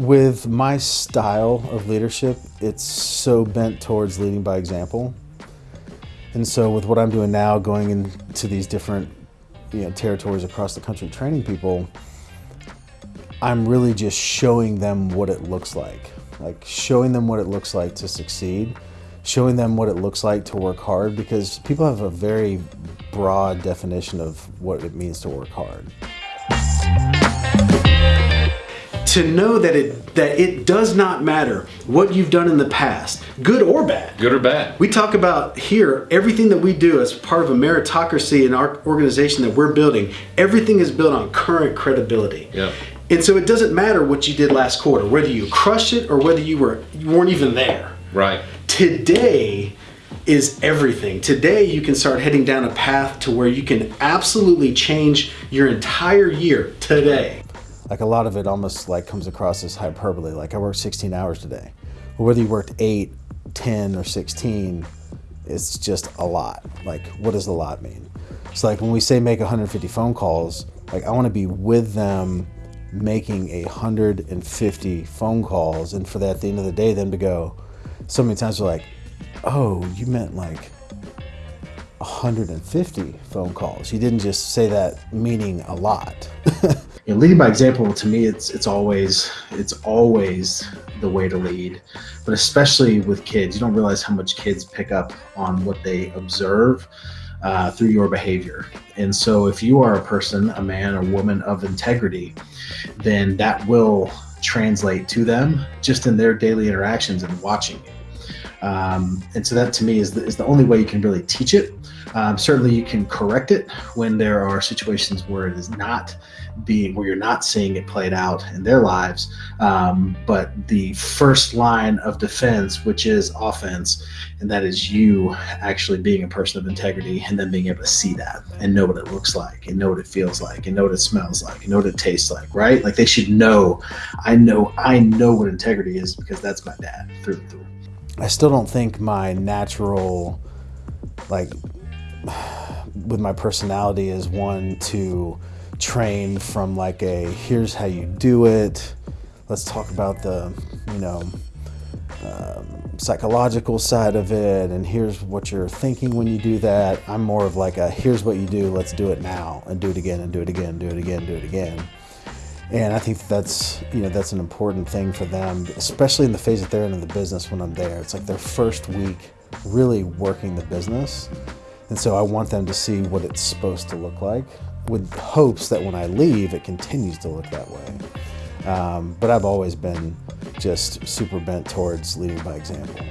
With my style of leadership, it's so bent towards leading by example. And so with what I'm doing now, going into these different you know, territories across the country training people, I'm really just showing them what it looks like. Like showing them what it looks like to succeed, showing them what it looks like to work hard because people have a very broad definition of what it means to work hard to know that it that it does not matter what you've done in the past, good or bad. Good or bad. We talk about here everything that we do as part of a meritocracy in our organization that we're building. Everything is built on current credibility. Yeah. And so it doesn't matter what you did last quarter, whether you crushed it or whether you were you weren't even there. Right. Today is everything. Today you can start heading down a path to where you can absolutely change your entire year today like a lot of it almost like comes across as hyperbole. Like I worked 16 hours today. But whether you worked eight, 10, or 16, it's just a lot. Like what does a lot mean? It's like when we say make 150 phone calls, like I want to be with them making a 150 phone calls and for that at the end of the day then to go so many times they're like oh you meant like 150 phone calls you didn't just say that meaning a lot leading by example to me it's it's always it's always the way to lead. But especially with kids you don't realize how much kids pick up on what they observe uh, through your behavior. And so if you are a person a man or woman of integrity then that will translate to them just in their daily interactions and watching you um, and so that to me is the, is the only way you can really teach it um, certainly you can correct it when there are situations where it is not being where you're not seeing it played out in their lives. Um, but the first line of defense, which is offense, and that is you actually being a person of integrity and then being able to see that and know what it looks like and know what it feels like and know what it smells like and know what it tastes like, right? Like they should know. I know. I know what integrity is because that's my dad through and through. I still don't think my natural, like, with my personality is one to train from like a here's how you do it. Let's talk about the, you know, um, psychological side of it and here's what you're thinking when you do that. I'm more of like a here's what you do, let's do it now and do it again and do it again, do it again, do it again. And I think that's, you know, that's an important thing for them, especially in the phase that they're in, the business when I'm there. It's like their first week really working the business. And so I want them to see what it's supposed to look like with hopes that when I leave, it continues to look that way. Um, but I've always been just super bent towards leading by example.